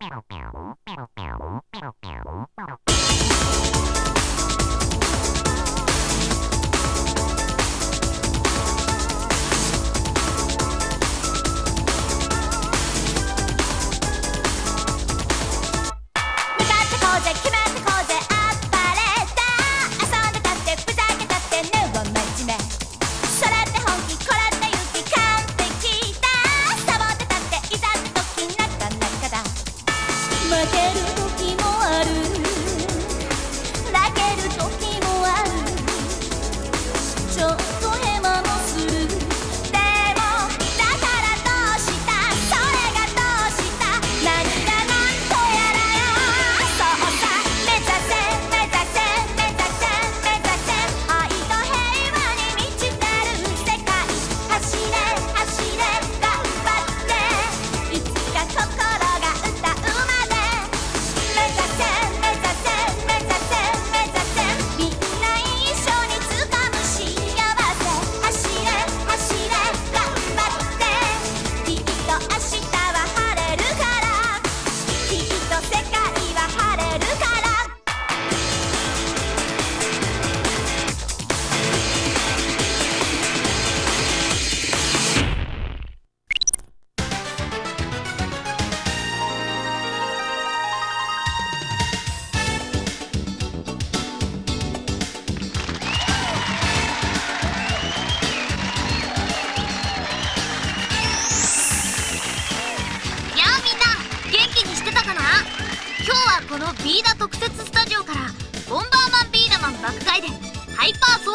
Pow, pow, pow, pow.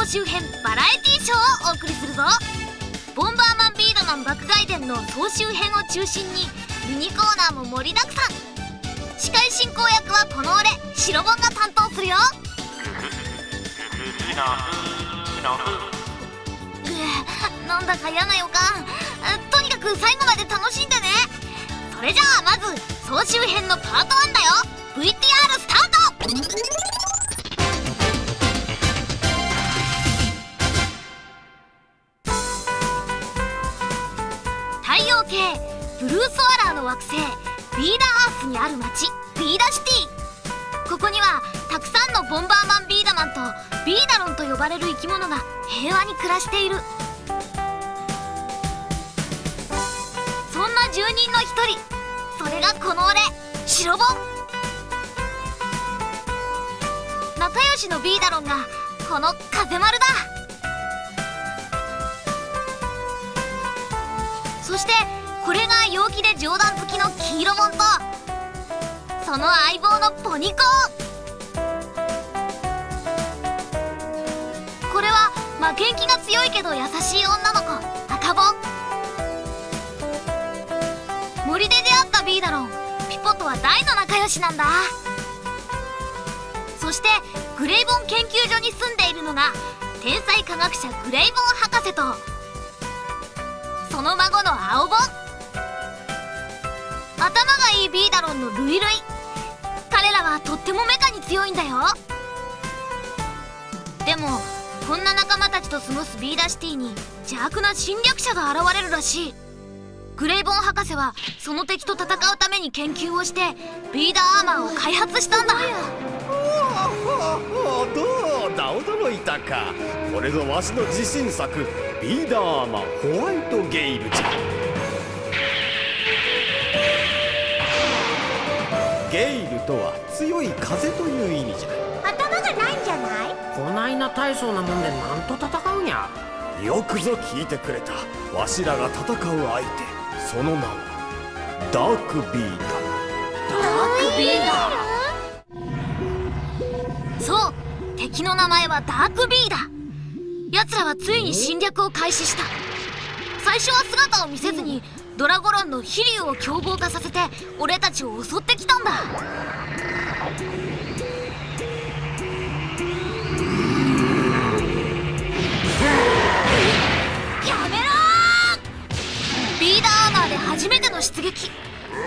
集編バラエティショーをお送りするぞ。ボンバーマンビーダマン爆買い伝の総集編を中心にミニコーナーも盛りだくさん。司会進行役はこの俺白ボンが担当するよ。うなんだか嫌な予感とにかく最後まで楽しんでねそれじゃあまず総集編のパート1だよ VTR スタート惑星ビーダーアースにある町ビーダシティ。ここにはたくさんのボンバーマンビーダマンとビーダロンと呼ばれる生き物が平和に暮らしている。そんな住人の一人。それがこの俺白ボ。ン仲良しのビーダロンがこの風丸だ。そしてこれが陽気で冗談好きの黄色モンとその相棒のポニコ。これは負けん気が強いけど優しい女の子赤ボン森で出会ったビーダロンピポとは大の仲良しなんだ。そしてグレイボン研究所に住んでいるのが天才科学者グレイボン博士とその孫の青ボン頭がいいビーダロンのルイルイ彼らはとってもメカに強いんだよ。でもこんな仲間たちと過ごすビーダシティに邪悪な侵略者が現れるらしい。グレイボン博士はその敵と戦うために研究をしてビーダーアーマーを開発したんだ。どうだ驚いたかこれぞわしの自信作ビーダーアーマーホワイトゲイルじゃゲイルとは強い風という意味じゃ。頭がないんじゃない？こないな大層なもんでなんと戦うんや。よくぞ聞いてくれたわしらが戦う相手。その名はダークビーダー。ダークビーダー？そう敵の名前はダークビーだ奴らはついに侵略を開始した。最初は姿を見せずにドラゴロンの飛竜を凶暴化させて俺たちを襲ってきたんだ。やめろビーダーアーマーで初めての出撃。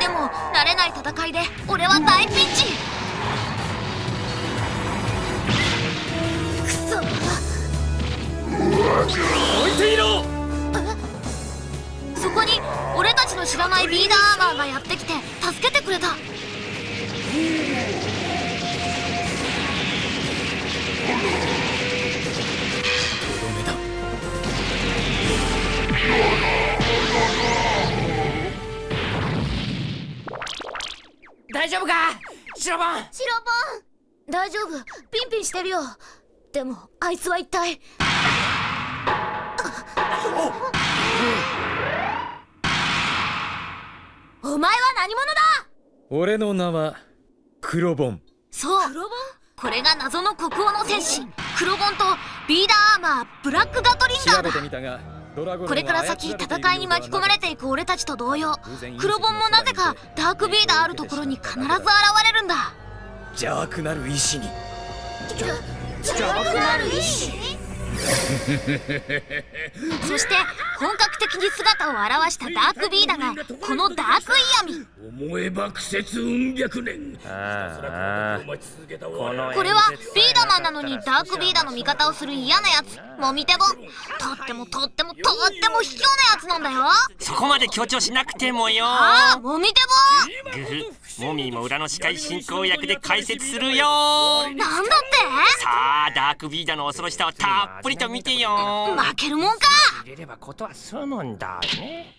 でも慣れない戦いで俺は大ピンチ。置いていろ！そこに俺たちのの知らないビーダーアーマーがやってきて助けてくれた。大丈夫か？白番シロボン。大丈夫。ピンピンしてるよ。でもあいつは一体お前は何者だ？俺の名は黒ボンそう。これが謎の国王の戦士。黒ボンとビーダーアーマーブラックガトリンガーだ。調べてみたがこれから先戦いに巻き込まれていく俺たちと同様黒ボンもなぜかダークビーダーあるところに必ず現れるんだ。邪悪なる石に。邪悪なる意志？そして本格的に姿を現したダークビーダがこのダークイヤミ。思えば苦節うん百年。これはビーダマンなのにダークビーダの味方をする嫌なやつ。もみてぼん。とってもとってもとっても卑怯なやつなんだよ。そこまで強調しなくてもよ。ああもみてグフモミーも裏の司会進行役で解説するよ。なんだっさあダークビーダの恐ろしさをたっぷりと見てよ。て負けるもんか。入れればことは済むんだね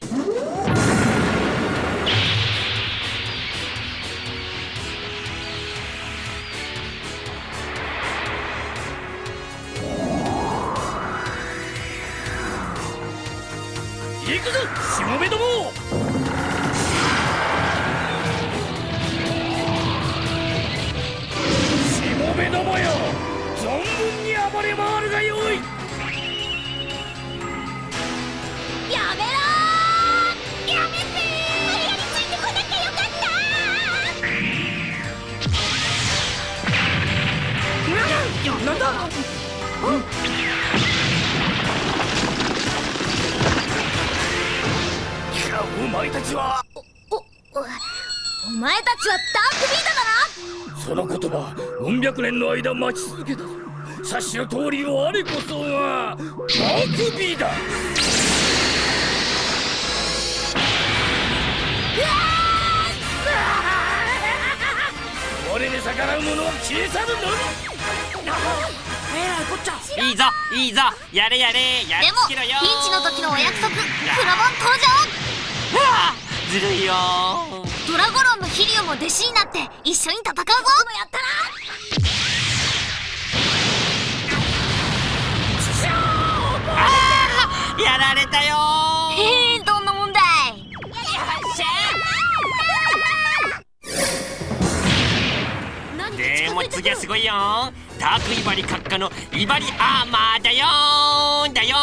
行くぞしもべども。しもべどもよ。存回るがよいやめろー。やめてついてこなきゃよかったなんだお前たちは。おお前たちはダークビーダだな。その言葉うん百年の間待ち続けたぞ察しの通り我こそがダークビー。だ俺に逆らう者は消え去るのみ。えらいこっちゃいいぞいいぞ。やれやれ。やっでもピンチの時のお約束クラボン登場。ずるいよドラゴロンのヒリオも弟子になって一緒に戦うぞ。やったなやられたよ。へえどんな問題？でも次はすごいよ。ダークイバリ閣下のイバリアーマーだよだよ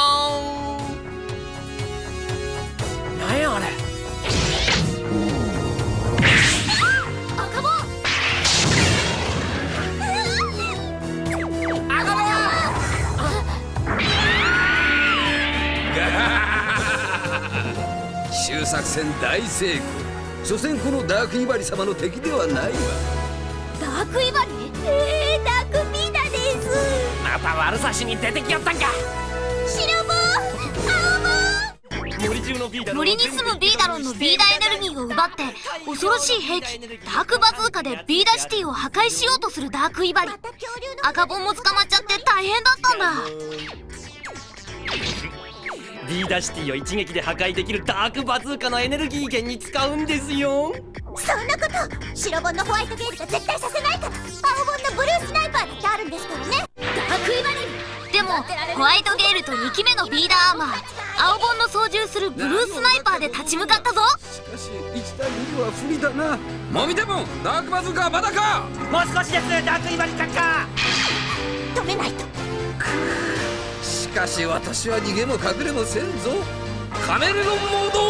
なんやあれ？作戦大成功。所詮このダークイバリ様の敵ではないわ。ダークイバリ？えー、ダークビーダです。また悪さしに出てきよったんか。白ボン森中のビーダ森に住むビーダロンのビーダエネルギーを奪って恐ろしい兵器ダークバズーカでビーダシティを破壊しようとするダークイバリ。赤ボンも捕まっちゃって大変だったんだビーダシティを一撃で破壊できるダークバズーカのエネルギー源に使うんですよ。そんなこと白ボンのホワイトゲールが絶対させないから青ボンのブルースナイパーだってあるんですからね。ダークイバリでもホワイトゲールと2機目のビーダーアーマー青ボンの操縦するブルースナイパーで立ち向かったぞ。しかし1対2では不利だな。もみてもんダークバズーカーまだか。もう少しですダークイバリ閣下止めないと。しかし私は逃げも隠れもせんぞ。カメレオンモード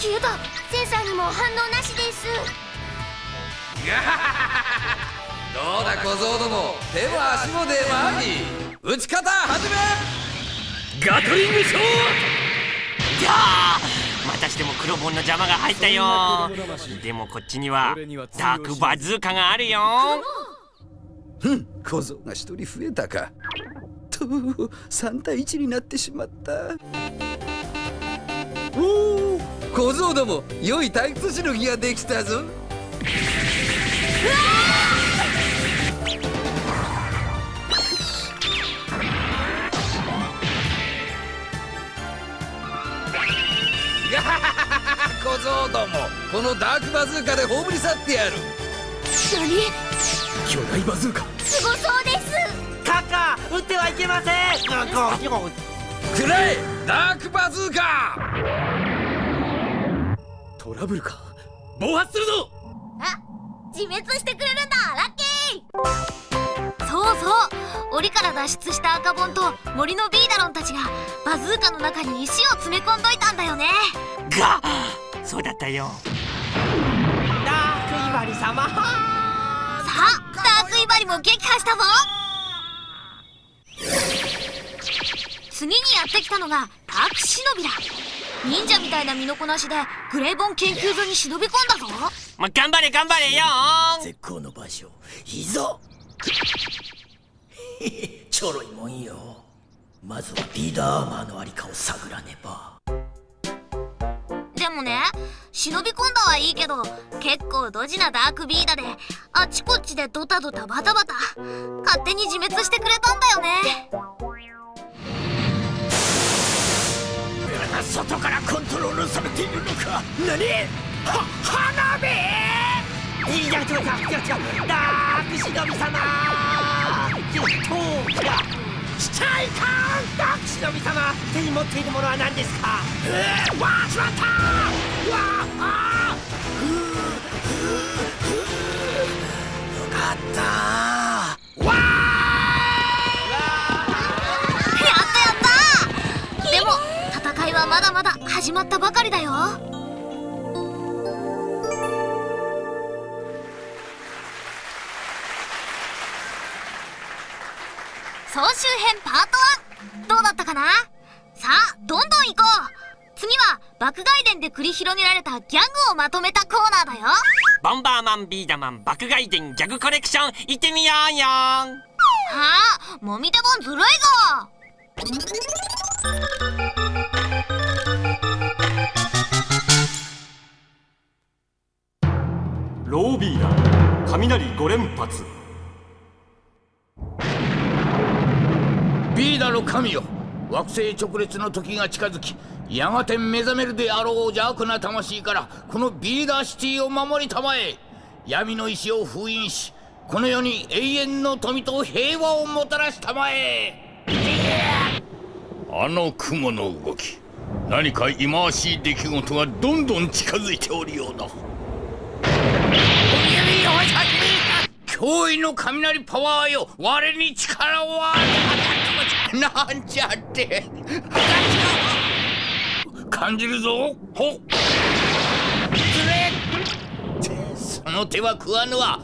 消えた。センサーにも反応なしです。どうだ小僧ども？手も足も出回り。打ち方始め！ガトリングショー！いやーまたしても黒ボンの邪魔が入ったよ。でもこっちにはダークバズーカがあるよふん小僧が一人増えたか。と3対1になってしまった。おお小僧ども良い退屈しのぎができたぞ。小僧どもこのダークバズーカで葬り去ってやる。巨大バズーカ。すごそうです。カカ撃ってはいけません。くらえダークバズーカ。トラブルか。暴発するぞ。あ自滅してくれるんだ。ラッキー。そうそう。檻から脱出した赤ボンと森のビーダロンたちがバズーカの中に石を詰め込んどいたんだよね。がそうだったよ。ダークイワリ様バリも撃破したぞ。次にやってきたのがダークシノビだ忍者みたいな身のこなしでグレイボン研究所に忍び込んだぞ。まあ、頑張れ頑張れよ絶好の場所いざ ちょろいもんよ。まずはビーダーアーマーのありかを探らねば。でもね忍び込んだはいいけど結構ドジなダークビーダであちこちでドタドタバタバタ勝手に自滅してくれたんだよね。外からコントロールされているのか。何？は花火！いや違う違う違う違う。ダークシノビ様！よっとしちゃいかんダークシノビ様手に持っているものは何ですか？えー、わあしまったーわあふうふうふうよかったわやったやったでも戦いはまだまだ始まったばかりだよ総集編パート1どうだったかな？さあどんどん行こう。次は爆外伝で繰り広げられたギャグをまとめたコーナーだよ。ボンバーマンビーダマン爆買い伝ギャグコレクション行ってみようよ。はあもみ手本ずるいぞ。ロービーダー雷5連発ビーダの神よ。惑星直列の時が近づきやがて目覚めるであろう邪悪な魂からこのビーダーシティを守りたまえ。闇の石を封印しこの世に永遠の富と平和をもたらしたまえ。あの雲の動き何か忌まわしい出来事がどんどん近づいておるようだ。驚異の雷パワーよ我に力を与えなんちゃって。感じるぞ。ほっ。つれその手は食わぬわ。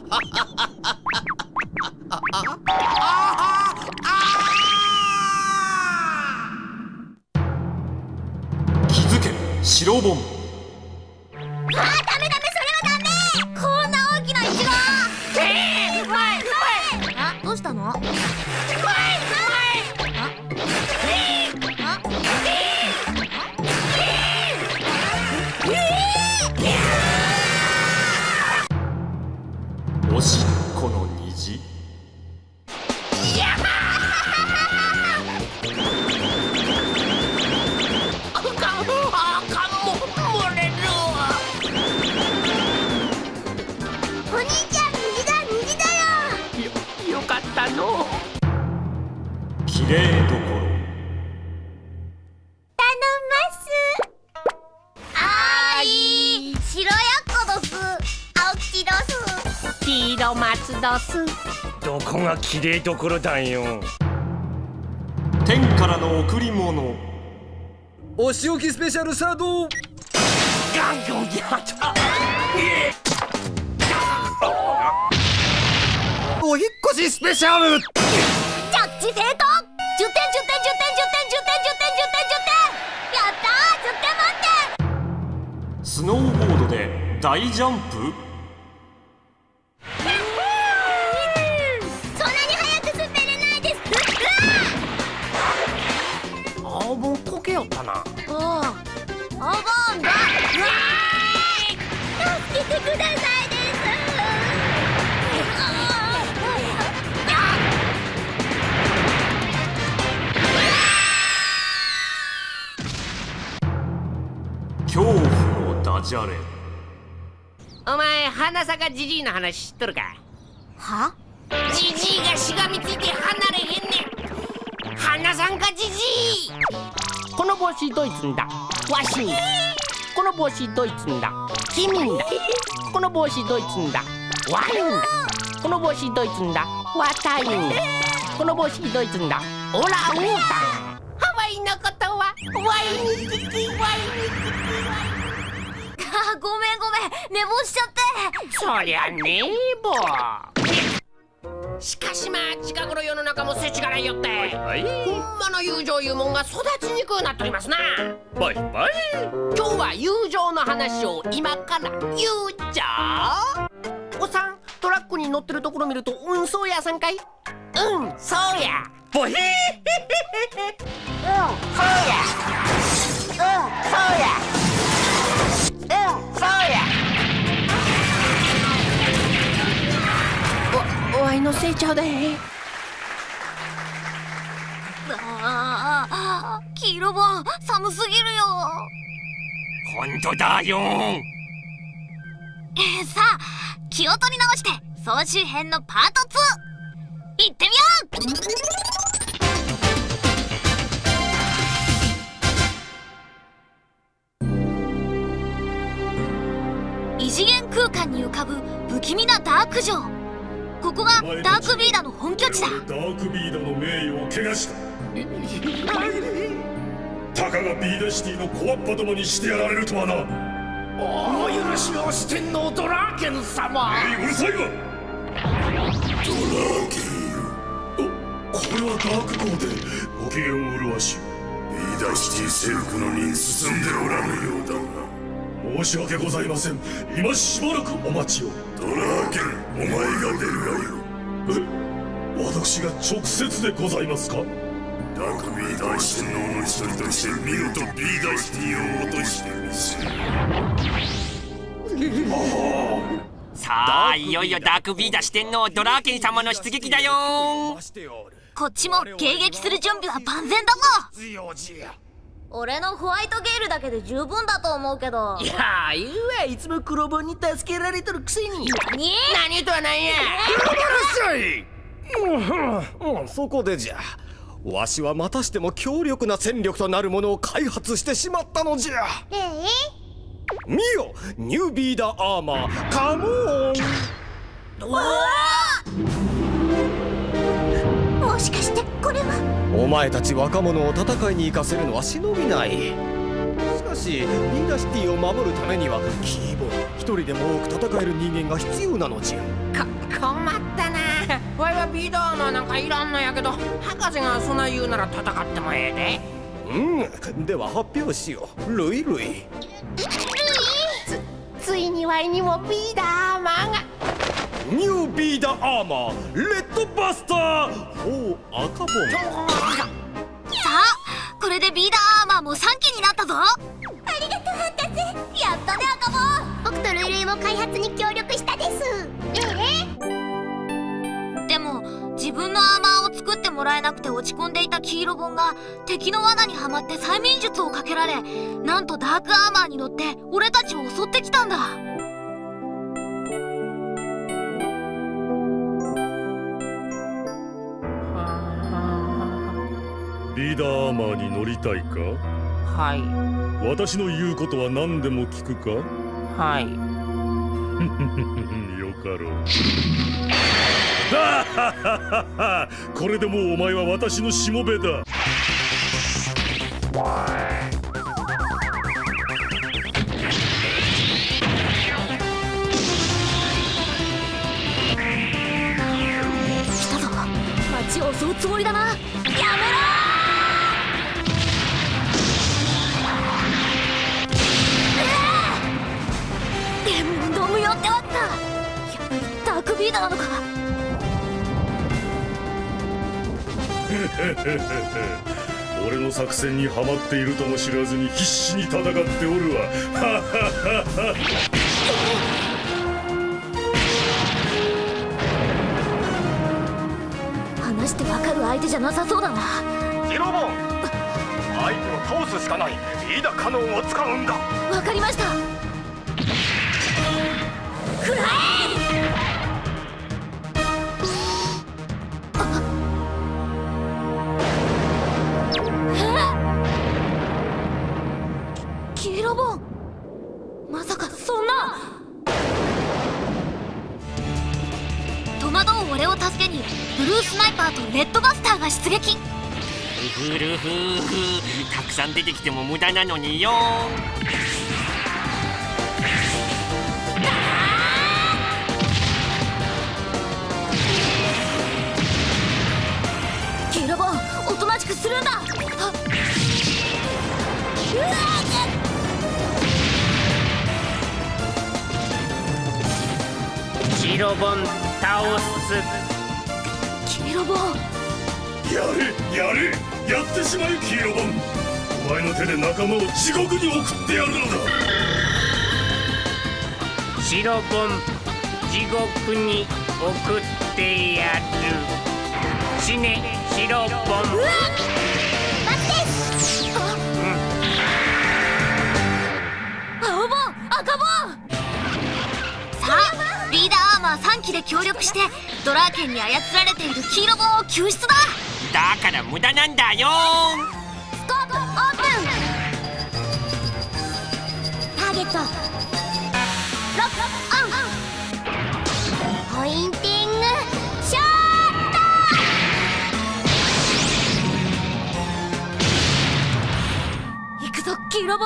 気づけ白ボンあダメダメそれはダメ。こんな大きなイチゴ。えー、前あどうしたの？きれいどころ。頼ます。あーい白やっこどす。青吉どす。黄色松どす。どこが綺麗どころだよ。天からの贈り物。お仕置きスペシャルサードガンゴンやった。お引っ越しスペシャル。着地成功10点10点10点10点10点10点10点やったー10点満点スノーボードで大ジャンプそんなに早く滑れないですあぼんこけよったなあぼんだ恐怖のダジャレ。お前花坂じじいの話知っとるか？は？じじいがしがみついて離れへんねん。花さんかじじいこの帽子ドイツんだ？わしんだこの帽子ドイツんだ？君んだ。この帽子ドイツんだ？ワインだ。この帽子ドイツんだ？ワタインだ。この帽子ドイツんだ？オランウータンイのことはワインに聞きワインに聞きワインあごめんごめん。寝坊しちゃって。そりゃねえぼ。しかしまあ近頃世の中も世知辛いよって。ほんまの友情いうもんが育ちにくくなっておりますな。バイバイ今日は友情の話を今から言うじゃ。おっさんトラックに乗ってるところ見るとうんそうやさんかい？うんそうやバイうんそうやうんそうやうんそうやおおわいのせいちゃうでああ黄色本寒すぎるよ本当だよえーさあ気を取り直して総集編のパート2行ってみよう。異次元空間に浮かぶ不気味なダーク城。ここがダークビーダの本拠地だ。ダークビーダの名誉を汚した。たかがビーダシティの小わっぱどもにしてやられるとはな。お許しを四天王ドラーケン様。えいうるさいわ。ドラーケン。おこれはダーク号でご機嫌を麗しビーダシティ征服の任進んでおらぬようだ。が申し訳ございません。今しばらくお待ちをドラーケンお前が出るがよえ私が直接でございますか？ダークビーダー四天王の一人として見事ビーダーシティを落としてみせるさあいよいよダークビーダー四天王ドラーケン様の出撃だよ。こっちも迎撃する準備は万全だぞ俺のホワイトゲールだけで十分だと思うけど。いやー言うわ。いつも黒ボンに助けられとるくせに。何？何とはなんや。うん。そこでじゃ。わしはまたしても強力な戦力となるものを開発してしまったのじゃ。え見よ。ニュービーダーアーマー。カモー！ンてこれは。お前たち若者を戦いに行かせるのは忍びない。しかしビーダシティを守るためにはキーボー一人でも多く戦える人間が必要なのじゃ。こ困ったな。わいはビーダーアーマーなんかいらんのやけど博士がそんな言うなら戦ってもええうんでは発表しよう。ルイルイ。でついにわいにもビーダーアーマーがニュービーダーアーマーレッドバスター4赤ボン。さあこれでビーダーアーマーも3機になったぞ。ありがとう博士やったね赤坊僕とルイルイも開発に協力したです。えでも自分のアーマーを作ってもらえなくて落ち込んでいた黄色本が敵の罠にはまって催眠術をかけられなんとダークアーマーに乗って俺たちを襲ってきたんだ。ビーダーアーマーに乗りたいか？はい。私の言うことは何でも聞くか？はい。よかろう。ははははこれでもうお前は私のしもべだ。来たぞ。街を襲うつもりだな。やめビーダーなのか？俺の作戦にはまっているとも知らずに必死に戦っておるわ。はははは話してわかる相手じゃなさそうだな。ジロボン相手を倒すしかない。リーダカノンを使うんだ。わかりました。くらえースナイパーとレッドバスターが出撃。ふるふーたくさん出てきても無駄なのによ。キロボンおとなしくするんだ。倒すキロボンやれやれやってしまえキーロボン。お前の手で仲間を地獄に送ってやるのだ。シロボン地獄に送ってやる。死ねシロボン。待って！青ボン赤ボンリーダーアーマー3機で協力してドラーケンに操られている黄色ボンを救出だ。だから無駄なんだよ。スコープオープン。ターゲット。ロックオン。ポインティング。ショット。行くぞ黄色ボ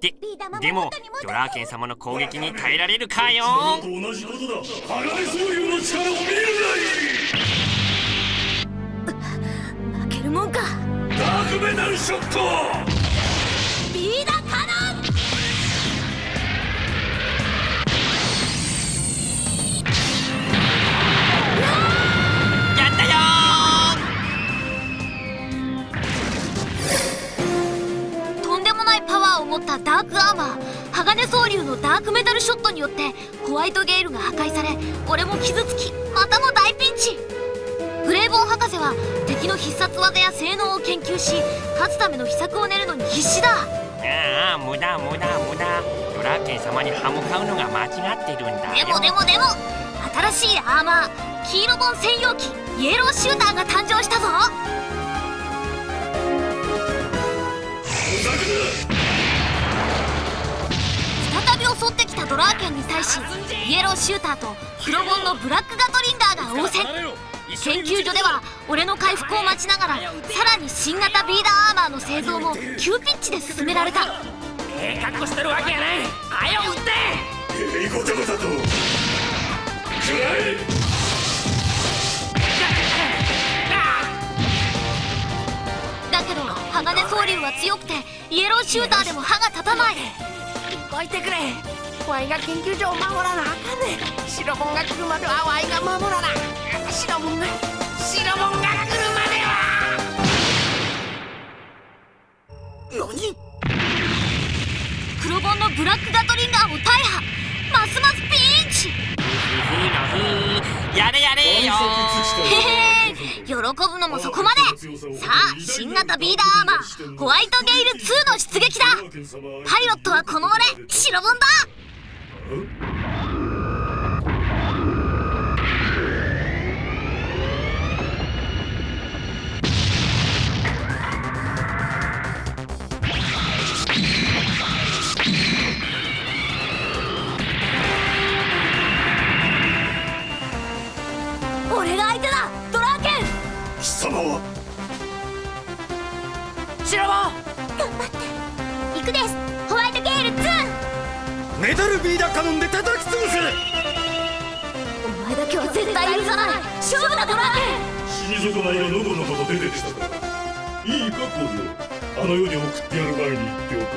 ででもドラーケン様の攻撃に耐えられるかよ？と同じことだ鋼総流の力を見る負けるもんか。ダークメタルショット！ビーダカノないパワーを持ったダークアーマー鋼総流のダークメタルショットによってホワイトゲールが破壊され俺も傷つきまたも大ピンチ。グレイボン博士は敵の必殺技や性能を研究し勝つための秘策を練るのに必死だ。ああ無駄無駄無駄。ドラーケン様に歯向かうのが間違ってるんだ。でよもでもでも新しいアーマー黄色ボン専用機イエローシューターが誕生したぞ再び襲ってきたドラーケンに対しイエローシューターと黒ボンのブラックガトリンガーが応戦。研究所では俺の回復を待ちながらさらに新型ビーダーアーマーの製造も急ピッチで進められた。ええ格好してるわけやない。はよ撃って。えいごたごたと。くらえ。だけど鋼総流は強くてイエローシューターでも歯が立たない。どいてくれ。ワイが研究所を守らなあかんねん。シロボンが来るまではワイが守らな。シロボンがシロボンが来るまでは。何？黒ボンのブラックガトリンガーも大破。ますますピンチ。ふーのふーやれやれよ。へへ喜ぶのもそこまで。さあ新型ビーダーアーマーホワイトゲイル2の出撃だ。パイロットはこの俺白ボンだ。貴様はシラボ行くです。ホワイトゲール2メタルビーダカノンで叩き潰すお前だけは絶対許さない。勝負だドラ死に損ないがのこのこと出てきたかいいかコあの世に送ってやる前に言っておく。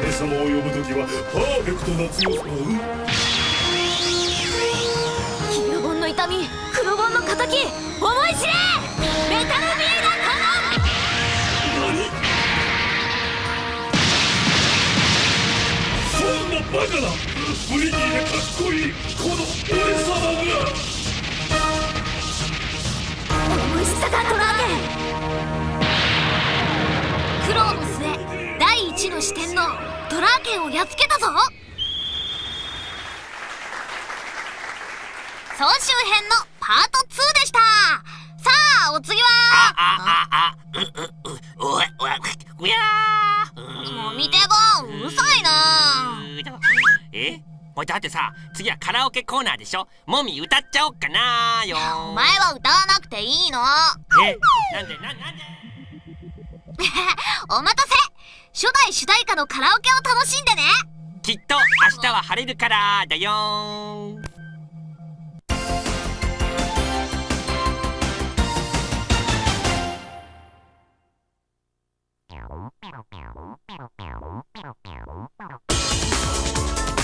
俺様を呼ぶ時はパーフェクトな強さうん黄色本の痛み黒本の敵思バカなブリギーでかっこいいこの俺様が。思い知ったかドラー苦労の末第一の視点のドラーケンをやっつけたぞ。総集編のパート2でした。さあお次は。あああうううおいおいうやーもう見てぼんうるさいなえ？おいだってさ次はカラオケコーナーでしょ？もみ歌っちゃおっかなよお前は歌わなくていいの。え？なんでななんで？お待たせ。初代主題歌のカラオケを楽しんでね。きっと明日は晴れるからだよー。んみ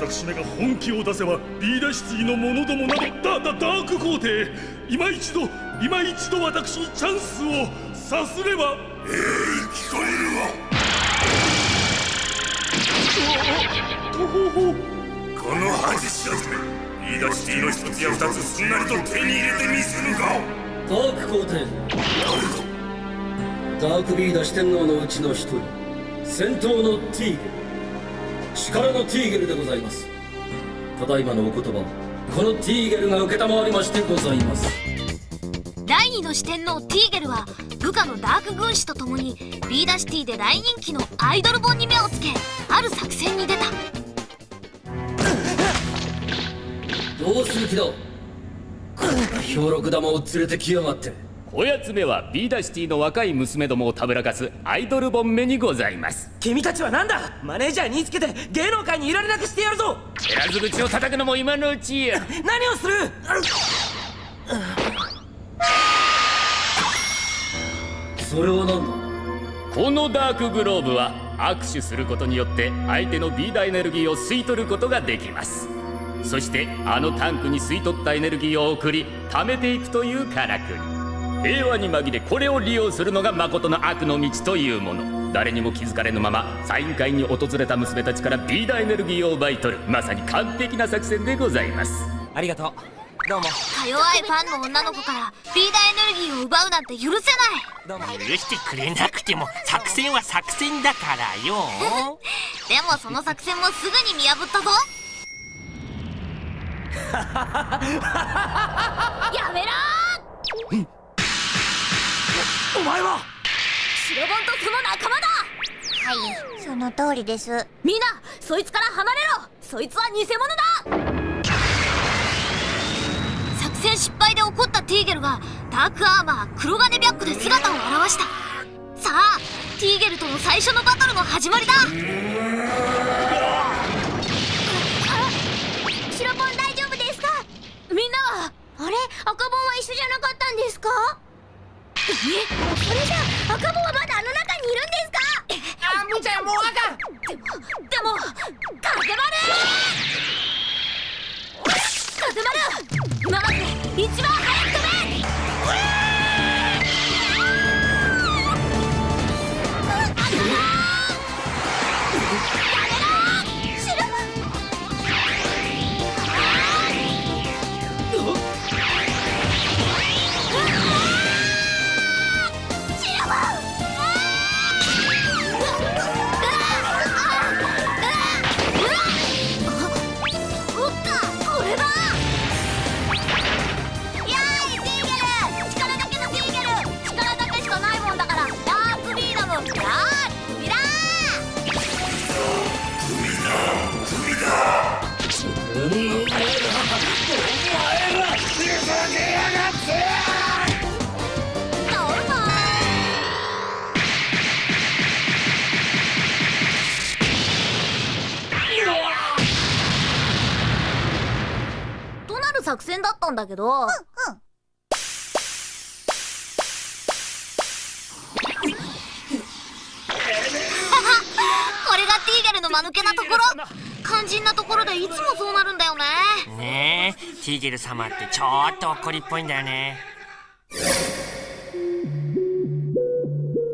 私めが本気を出せばビーダシティの者どもなどダダダーク皇帝今一度今一度私にチャンスをさすればええ聞こえるわ。とほほこの恥知らずめビーダシティの一つや二つすんなりと手に入れてみせぬかダーク皇帝ダークビーダ四天王のうちの一人戦闘のティー力のティーゲルでございます。ただいまのお言葉このティーゲルが承りましてございます。第二の四天王ティーゲルは部下のダーク軍師と共にビーダシティで大人気のアイドル本に目をつけある作戦に出た。どうする気だ？この兵六玉を連れてきやがっておやつ目はビーダシティの若い娘どもをたぶらかすアイドルボン目にございます。君たちは何だ？マネージャーにつけて芸能界にいられなくしてやるぞ！減らず口を叩くのも今のうちや。何をする？それは何だ？このダークグローブは握手することによって相手のビーダエネルギーを吸い取ることができます。そしてあのタンクに吸い取ったエネルギーを送り貯めていくというからくり平和に紛れこれを利用するのが誠の悪の道というもの。誰にも気づかれぬままサイン会に訪れた娘たちからビーダエネルギーを奪い取る。まさに完璧な作戦でございます。ありがとう。どうも。か弱いファンの女の子からビーダエネルギーを奪うなんて許せない。どうも。許してくれなくても作戦は作戦だからよ。でもその作戦もすぐに見破ったぞ。やめろはいその通りです。みんなそいつから離れろ。そいつは偽物だ。作戦失敗で怒ったティーゲルがダークアーマー黒金白虎で姿を現した。さあティーゲルとの最初のバトルの始まりだ。白ボン大丈夫ですか？みんなはあれ？赤ボンは一緒じゃなかったんですか？えそれじゃあ赤ボンはまだあの中にいるんですか？あみーちゃもうあかん。でもでも風丸。風丸。今までで一番作戦だったんだけど、これがティーゲルの間抜けなところ。肝心なところでいつもそうなるんだよね。ねえティーゲル様ってちょっと怒りっぽいんだよね。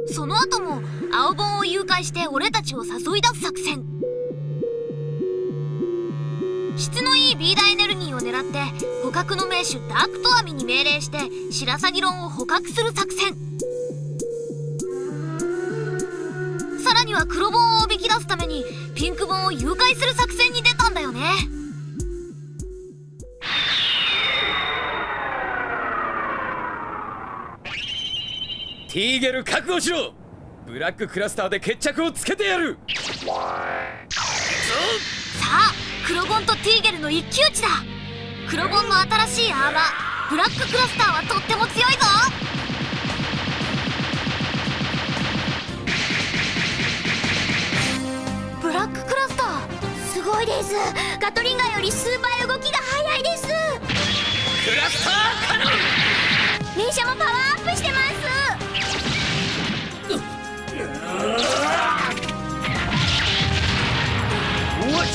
その後も青本を誘拐して俺たちを誘い出す作戦ビーダエネルギーを狙って捕獲の名手ダークトアミに命令して白鷺ロンを捕獲する作戦。さらには黒本をおびき出すためにピンク本を誘拐する作戦に出たんだよね。ティーゲル覚悟しろ。ブラッククラスターで決着をつけてやる。さあ黒ボンとティーゲルの一騎打ちだ。黒ボンの新しいアーマーブラッククラスターはとっても強いぞ。ブラッククラスターすごいです。ガトリンガーより数倍動きが速いです。クラスターカノン！連射もパワーアップしてます。うわっ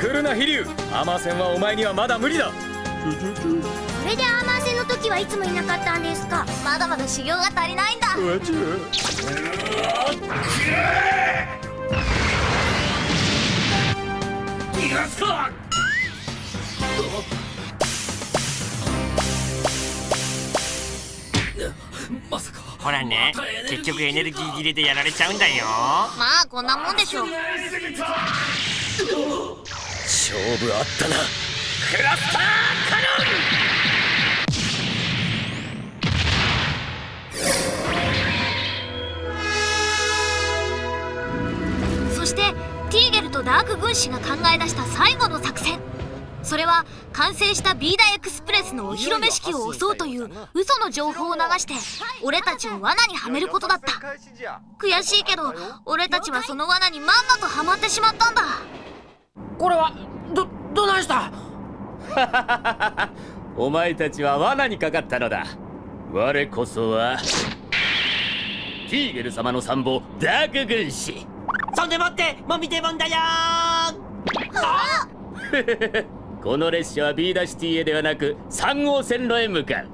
来るな飛竜アーマー戦はお前にはまだ無理だ。それでアーマー戦の時はいつもいなかったんですか？まだまだ修行が足りないんだ。うわちょ逃がすかまさかほらね結局エネルギー切れでやられちゃうんだよ。まあこんなもんでしょ勝負あったな。クラスターカノンそしてティーゲルとダーク軍師が考え出した最後の作戦。それは完成したビーダエクスプレスのお披露目式を襲うという嘘の情報を流して俺たちを罠にはめることだった。悔しいけど俺たちはその罠にまんまとはまってしまったんだこれはどどないした？お前たちは罠にかかったのだ。我こそはティーゲル様の参謀ダーク軍師。そんでもってもみてもんだよ この列車はビーダシティへではなく3号線路へ向かう。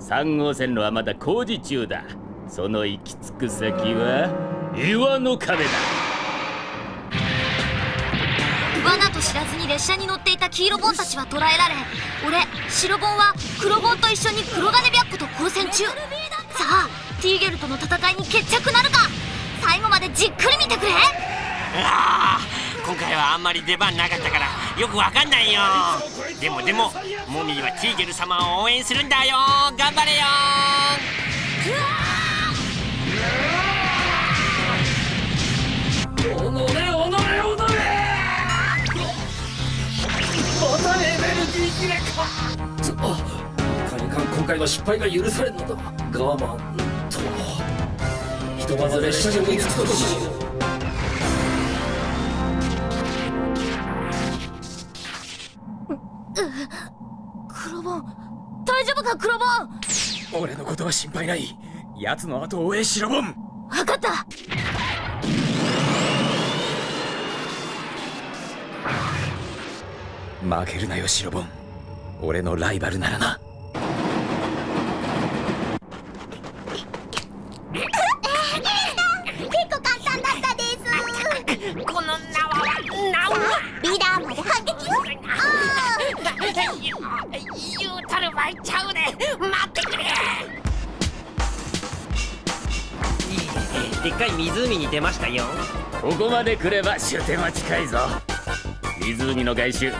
3号線路はまだ工事中だ。その行き着く先は岩の壁だ罠と知らずに列車に乗っていた黄色ボンたちは捕らえられ俺白ボンは黒ボンと一緒に黒金白虎と交戦中。さあティーゲルとの戦いに決着なるか？最後までじっくり見てくれ。あ今回はあんまり出番なかったからよくわかんないよ。でもでもモミーはティーゲル様を応援するんだよ。頑張れよ。おの今回は失敗が許されんのだ。我慢とひとまず列車に追いつくことにしよう。黒ボン大丈夫か黒ボン俺のことは心配ない。奴の後を追え白ボン。分かった。負けるなよ白ボン。俺のライバルならなここまで来れば終点は近いぞ。湖の外周流れ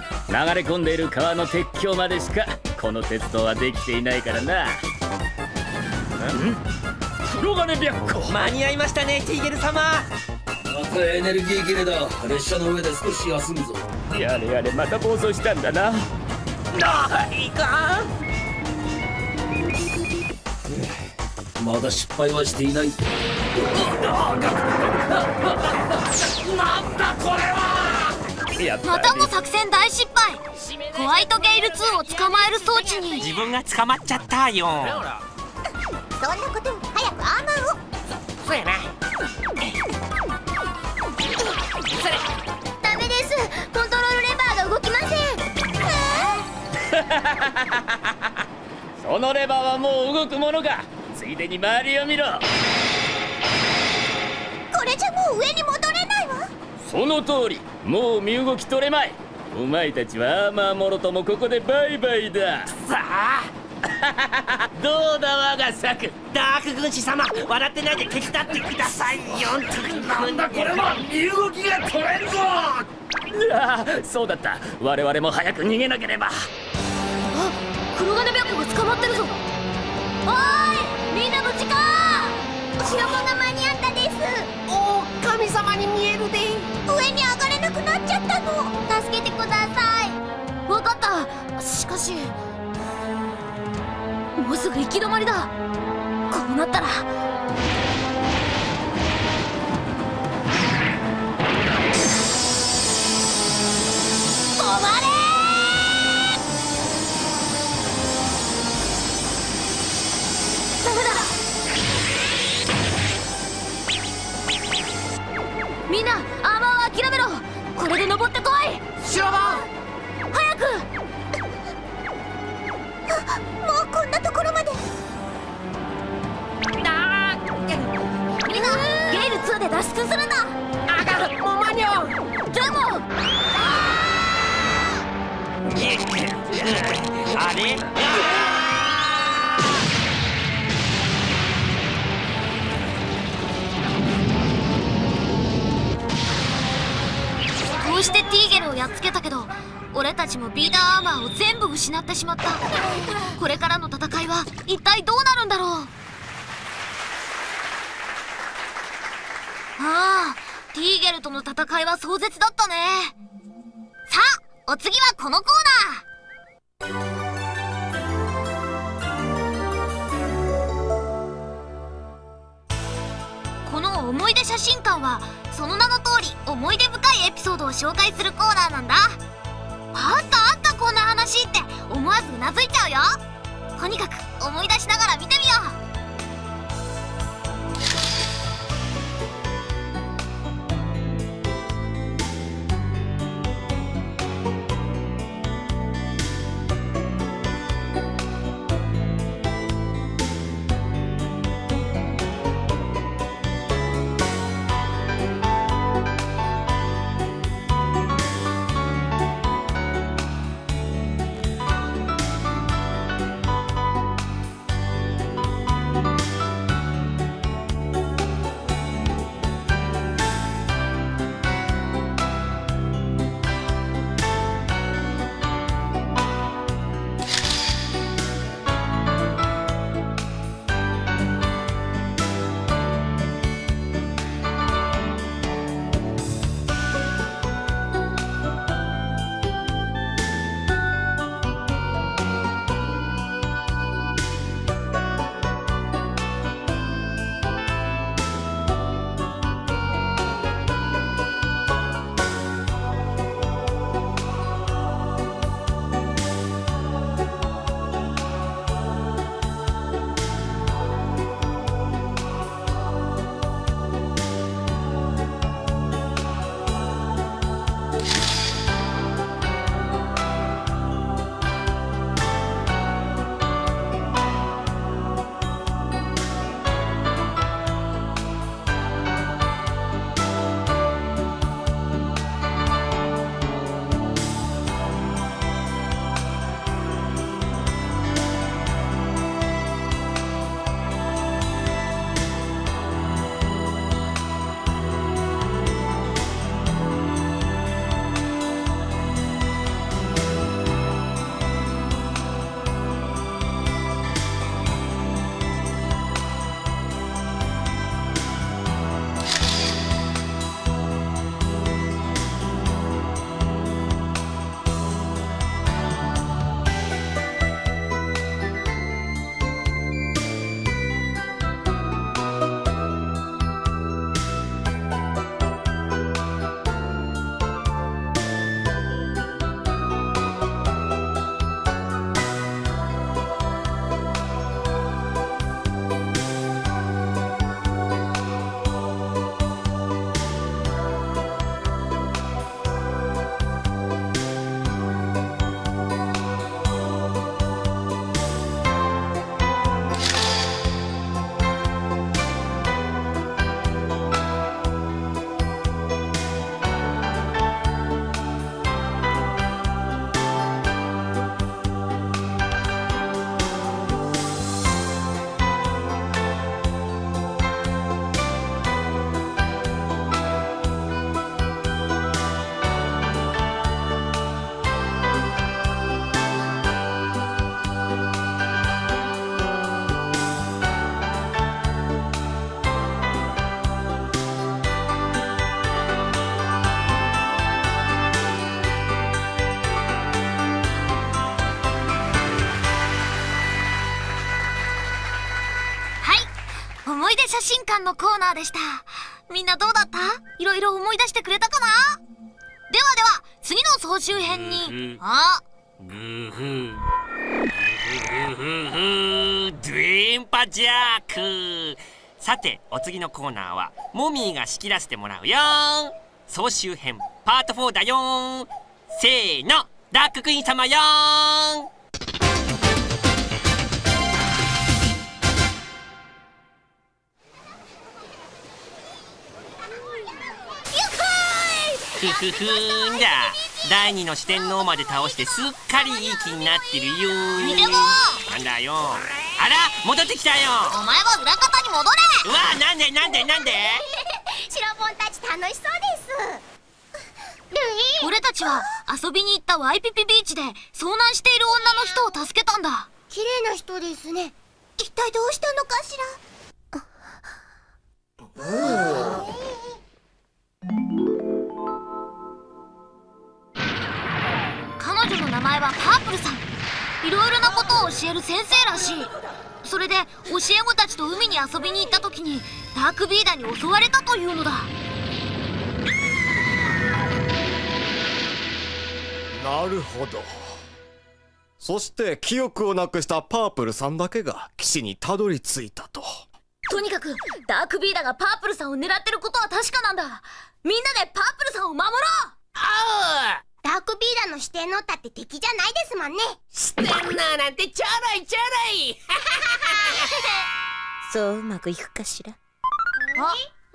込んでいる川の鉄橋までしかこの鉄道はできていないからな。黒金白虎間に合いましたねティーゲル様。またエネルギー切れだ。列車の上で少し休むぞ。やれやれまた暴走したんだな。ないかまだ失敗はしていない。なんだこれはまたも作戦大失敗。ホワイトゲイル2を捕まえる装置に。自分が捕まっちゃったよ。そんなことより早くアーマーを。そうやな。ダメです。コントロールレバーが動きません。そのレバーはもう動くものかついでに周りを見ろ。これじゃもう上に戻れないわ。その通りもう身動き取れまい。お前たちはアーマーもろともここでバイバイだ。さあどうだ我が策。ダーク軍師様笑ってないで手伝ってくださいよ。なんだこれは身動きが取れんぞ。ああそうだった。我々も早く逃げなければ。あ黒金白虎が捕まってるぞおーいみんな無事か白子が間に合ったです。お神様に見えるで上に上がれなくなっちゃったの。助けてください。分かった。しかしもうすぐ行き止まりだ。こうなったらみんなアーマーを諦めろ。これで登ってこい。白ボン早く。もうこんなところまで。あ。みんなゲイル2で脱出するんだ。あがもう間に合うでも。あれ？うしてティーゲルをやっつけたけど俺たちもビーダーアーマーを全部失ってしまった。これからの戦いは一体どうなるんだろう？ああティーゲルとの戦いは壮絶だったね。さあお次はこのコーナー。思い出写真館はその名の通り思い出深いエピソードを紹介するコーナーなんだ。あったあったこんな話って思わずうなずいちゃうよ。とにかく思い出しながら見てみよう。思い出写真館のコーナーでした。みんなどうだった？いろいろ思い出してくれたかな？ではでは次の総集編に。あグーフーグーフーグーフードゥエンパジャーク。さてお次のコーナーはモミーが仕切らせてもらうよ。総集編パート4だよ。せーの。ダーククイーン様よふふふーんだ。第二の四天王まで倒してすっかりいい気になってるよなんだよ。あら戻ってきたよ。お前は裏方に戻れ。うわなんでなんでなんで？シロボンたち楽しそうです。ルイ。俺たちは遊びに行ったワイピピビーチで遭難している女の人を助けたんだ。綺麗な人ですね。一体どうしたのかし彼前はパープルさん。いろいろなことを教える先生らしい。それで教え子たちと海に遊びに行った時にダークビーダーに襲われたというのだ。なるほど。そして記憶をなくしたパープルさんだけが岸にたどり着いたと。とにかくダークビーダーがパープルさんを狙ってることは確かなんだ。みんなでパープルさんを守ろう。らダークビーダーの四天王だって敵じゃないですもんね。四天王なんてちょろいちょろい。そううまくいくかしら。あ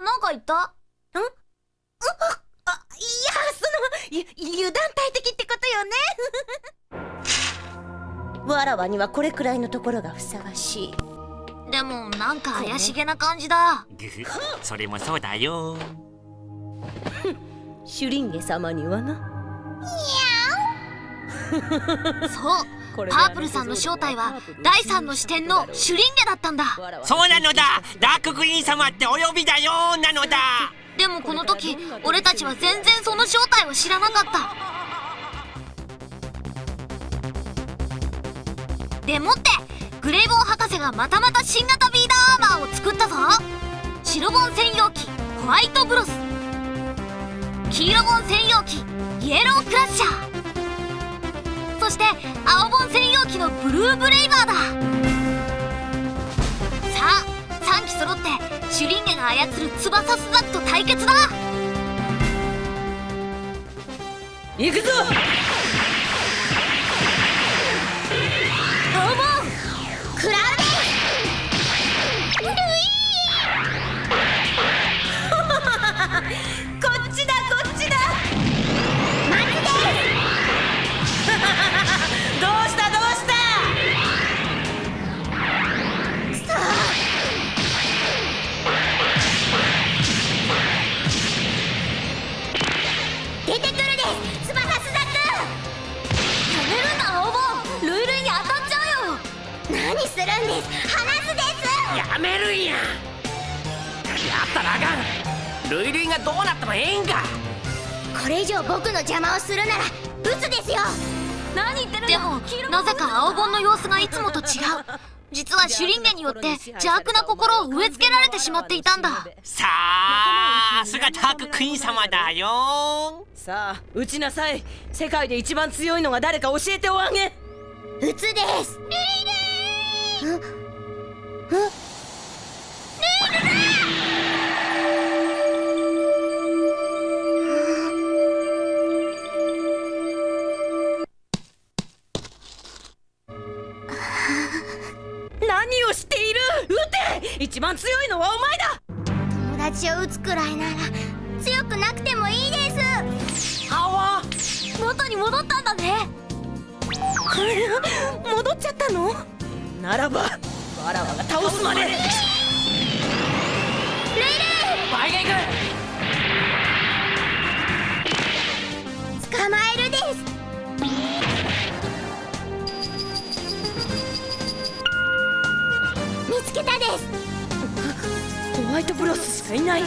なんか言った？あいやそのゆ油断大敵ってことよね。わらわにはこれくらいのところがふさわしい。でもなんか怪しげな感じだ。グフそれもそうだよ。シュリンゲ様にはなそう。パープルさんの正体は第三の視点のシュリンゲだったんだ。そうなのだ。ダーククイーン様ってお呼びだよ。なのだ。でもこの時俺たちは全然その正体を知らなかった。でもってグレイボン博士がまたまた新型ビーダーアーマーを作ったぞ。白ボン専用機ホワイトブロス黄色ボン専用機イエロークラッシャー。そして青ボン専用機のブルーブレイバーだ。さあ3機揃ってシュリンゲが操る翼スザクと対決だ。行くぞ何するんです。離すです。やめるんややったらあかん。ルイルイがどうなってもええんか。これ以上僕の邪魔をするなら撃つですよ。何言ってるでもなぜか青ボンの様子がいつもと違う。実はシュリンゲによって邪悪な心を植え付けられてしまっていたんだ。さあすがダーククイーン様だよ。さあ撃ちなさい。世界で一番強いのが誰か教えておあげ。撃つです。ルイル何をしている？撃て！一番強いのはお前だ！友達を撃つくらいなら強くなくてもいいです。青元に戻ったんだね。戻っちゃったの？ならばわらわが倒すまで。ルイルイ倍がいく捕まえるです。見つけたです。ホワイトブロスしかいない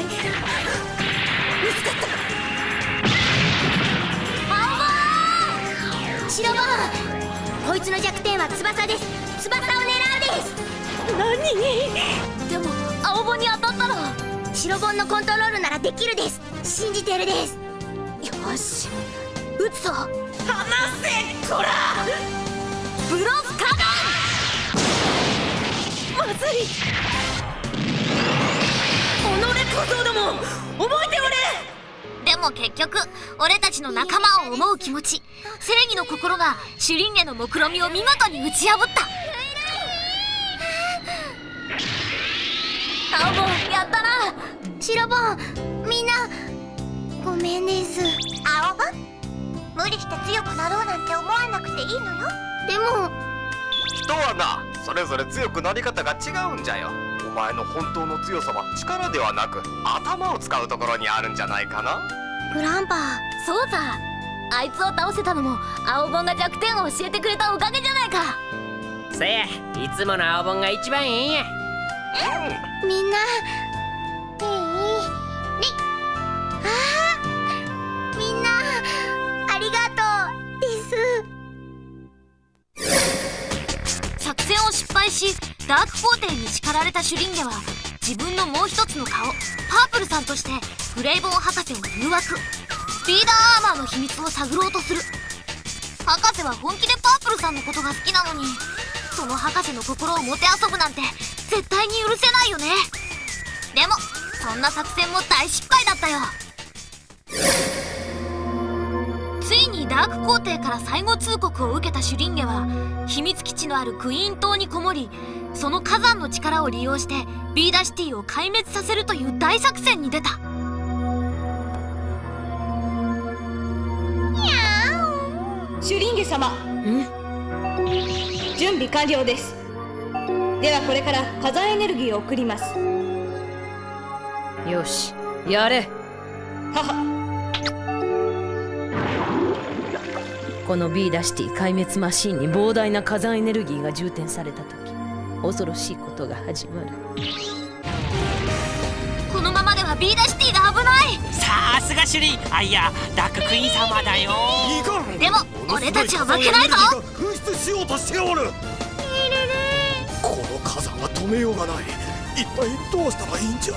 白ボンこいつの弱点は翼です。翼を狙うです。何？でも青本に当たったら。白本のコントロールならできるです。信じてるです。よし。撃つぞ。離せこら！ブロスカまずい。己ども覚えておれ！でも結局俺たちの仲間を思う気持ち。正義の心がシュリンゲの目論見を見事に打ち破った青本やったな。白本みんな。ごめんです。青本無理して強くなろうなんて思わなくていいのよ。でも。人はなそれぞれ強くなり方が違うんじゃよ。お前の本当の強さは力ではなく頭を使うところにあるんじゃないかな。グランパそうさあいつを倒せたのも青本が弱点を教えてくれたおかげじゃないか。せやいつもの青本が一番ええんやみんないいりあみんなありがとうです。作戦を失敗しダーク皇帝に叱られたシュリンゲは自分のもう一つの顔パープルさんとしてグレイボン博士を誘惑。スピーダーアーマーの秘密を探ろうとする。博士は本気でパープルさんのことが好きなのにその博士の心をもてあそぶなんて絶対に許せないよね。でもそんな作戦も大失敗だったよ。ついにダーク皇帝から最後通告を受けたシュリンゲは秘密基地のあるクイーン島にこもりその火山の力を利用してビーダシティを壊滅させるという大作戦に出た。シュリンゲ様。準備完了ですではこれから火山エネルギーを送ります。よしやれ。はは。この B ダシティ壊滅マシンに膨大な火山エネルギーが充填された時恐ろしいことが始まる。このままではビーダシティが危ない。さすがシュリンあいやダーククイーン様だよ。いかんでも俺たちは負けないぞ。噴出しようとしておる止めようがない。一体どうしたらいいんじゃ？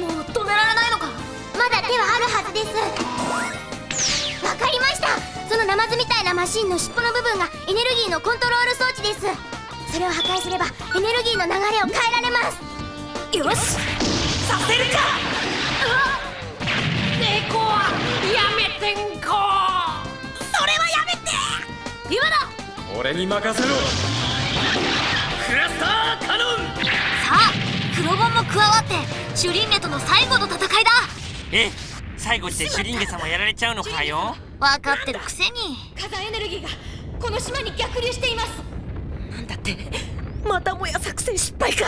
もう止められないのか？まだ手はあるはずです。わかりました。そのナマズみたいなマシンの尻尾の部分がエネルギーのコントロール装置です。それを破壊すればエネルギーの流れを変えられます。よし。させるか！猫はやめてんこ！それはやめて！今だ！俺に任せろ黒ボンも加わってシュリンゲとの最後の戦いだ。え最後してシュリンゲ様やられちゃうのかよ。分かってるくせに。火山エネルギーがこの島に逆流しています。なんだってまたもや作戦失敗か。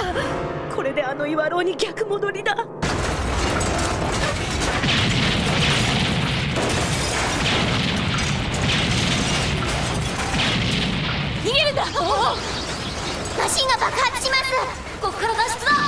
これであの岩楼に逆戻りだ。逃げるんだ。マシンが爆発します。ここから脱出だ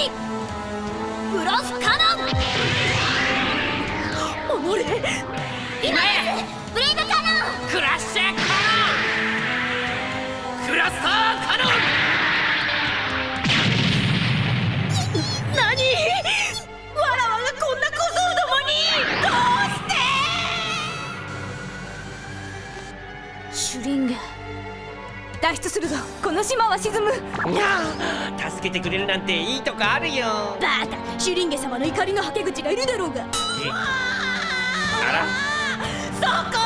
に。ブロスカノン。守れ。今や脱出するぞ。この島は沈む。いやあ助けてくれるなんていいとこあるよ。バカ。シュリンゲ様の怒りのはけ口がいるだろうが。えあら。そこ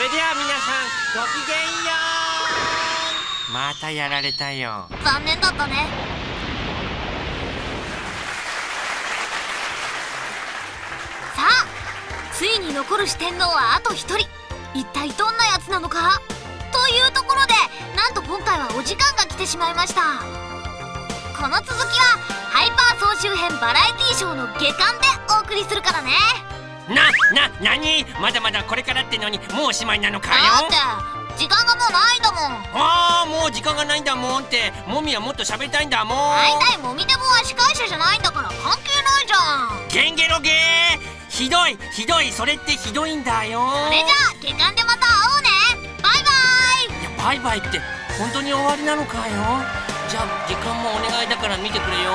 れでは皆さんごきげんようまたやられたよ。残念だったね。さあついに残る四天王はあと1人。一体どんなやつなのか？というところでなんと今回はお時間が来てしまいました。この続きはハイパー総集編バラエティショーの下巻でお送りするからね。な、な、なにまだまだこれからってのにもうおしまいなのかよ。だって時間がもうないんだもん。ああもう時間がないんだもんって。もみはもっと喋りたいんだもん。大体もみでもは司会者じゃないんだから関係ないじゃん。ゲンゲロゲー。ひどいひどい。それってひどいんだよ。それじゃあ下巻でまた会おうね。バイバイ。いやバイバイって本当に終わりなのかよ。じゃあ時間もお願いだから見てくれよ